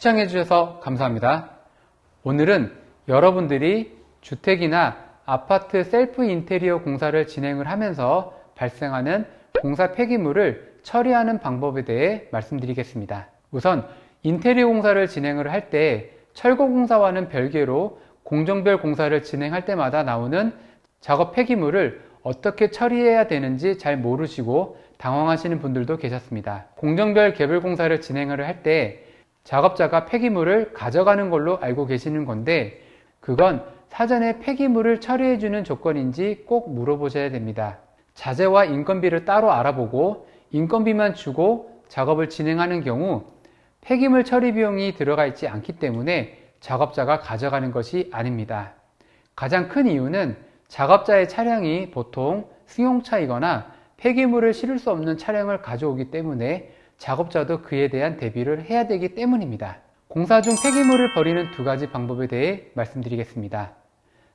시청해 주셔서 감사합니다. 오늘은 여러분들이 주택이나 아파트 셀프 인테리어 공사를 진행을 하면서 발생하는 공사 폐기물을 처리하는 방법에 대해 말씀드리겠습니다. 우선 인테리어 공사를 진행을 할 때 철거 공사와는 별개로 공정별 공사를 진행할 때마다 나오는 작업 폐기물을 어떻게 처리해야 되는지 잘 모르시고 당황하시는 분들도 계셨습니다. 공정별 개별 공사를 진행을 할 때 작업자가 폐기물을 가져가는 걸로 알고 계시는 건데 그건 사전에 폐기물을 처리해주는 조건인지 꼭 물어보셔야 됩니다. 자재와 인건비를 따로 알아보고 인건비만 주고 작업을 진행하는 경우 폐기물 처리 비용이 들어가 있지 않기 때문에 작업자가 가져가는 것이 아닙니다. 가장 큰 이유는 작업자의 차량이 보통 승용차이거나 폐기물을 실을 수 없는 차량을 가져오기 때문에 작업자도 그에 대한 대비를 해야 되기 때문입니다. 공사 중 폐기물을 버리는 두 가지 방법에 대해 말씀드리겠습니다.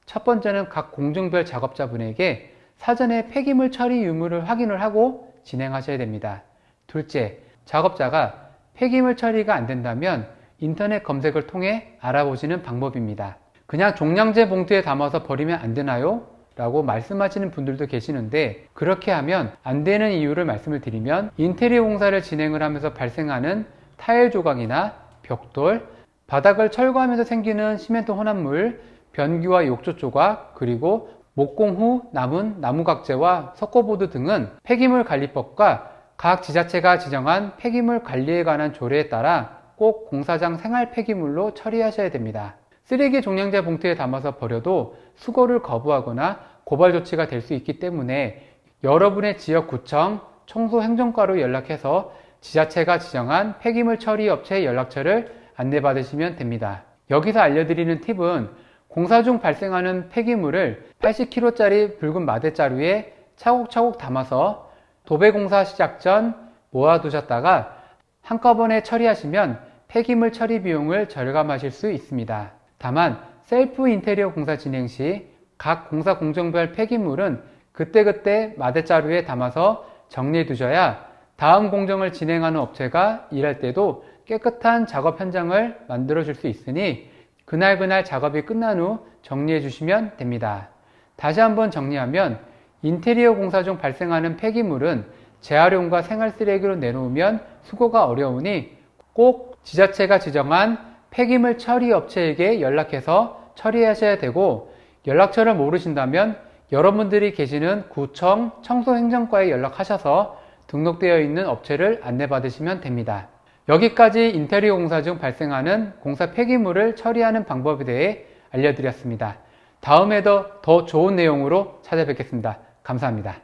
첫 번째는 각 공정별 작업자분에게 사전에 폐기물 처리 유무를 확인을 하고 진행하셔야 됩니다. 둘째, 작업자가 폐기물 처리가 안 된다면 인터넷 검색을 통해 알아보시는 방법입니다. 그냥 종량제 봉투에 담아서 버리면 안 되나요? 라고 말씀하시는 분들도 계시는데 그렇게 하면 안 되는 이유를 말씀을 드리면 인테리어 공사를 진행을 하면서 발생하는 타일 조각이나 벽돌, 바닥을 철거하면서 생기는 시멘트 혼합물, 변기와 욕조 조각, 그리고 목공 후 남은 나무각재와 석고보드 등은 폐기물 관리법과 각 지자체가 지정한 폐기물 관리에 관한 조례에 따라 꼭 공사장 생활 폐기물로 처리하셔야 됩니다. 쓰레기 종량제 봉투에 담아서 버려도 수거를 거부하거나 고발 조치가 될 수 있기 때문에 여러분의 지역구청 청소행정과로 연락해서 지자체가 지정한 폐기물 처리 업체 연락처를 안내받으시면 됩니다. 여기서 알려드리는 팁은 공사 중 발생하는 폐기물을 80kg짜리 붉은 마대자루에 차곡차곡 담아서 도배공사 시작 전 모아두셨다가 한꺼번에 처리하시면 폐기물 처리 비용을 절감하실 수 있습니다. 다만 셀프 인테리어 공사 진행 시 각 공사 공정별 폐기물은 그때그때 마대자루에 담아서 정리해 두셔야 다음 공정을 진행하는 업체가 일할 때도 깨끗한 작업 현장을 만들어 줄 수 있으니 그날그날 작업이 끝난 후 정리해 주시면 됩니다. 다시 한번 정리하면 인테리어 공사 중 발생하는 폐기물은 재활용과 생활 쓰레기로 내놓으면 수거가 어려우니 꼭 지자체가 지정한 폐기물 처리 업체에게 연락해서 처리하셔야 되고 연락처를 모르신다면 여러분들이 계시는 구청 청소행정과에 연락하셔서 등록되어 있는 업체를 안내받으시면 됩니다. 여기까지 인테리어 공사 중 발생하는 공사 폐기물을 처리하는 방법에 대해 알려드렸습니다. 다음에도 더 좋은 내용으로 찾아뵙겠습니다. 감사합니다.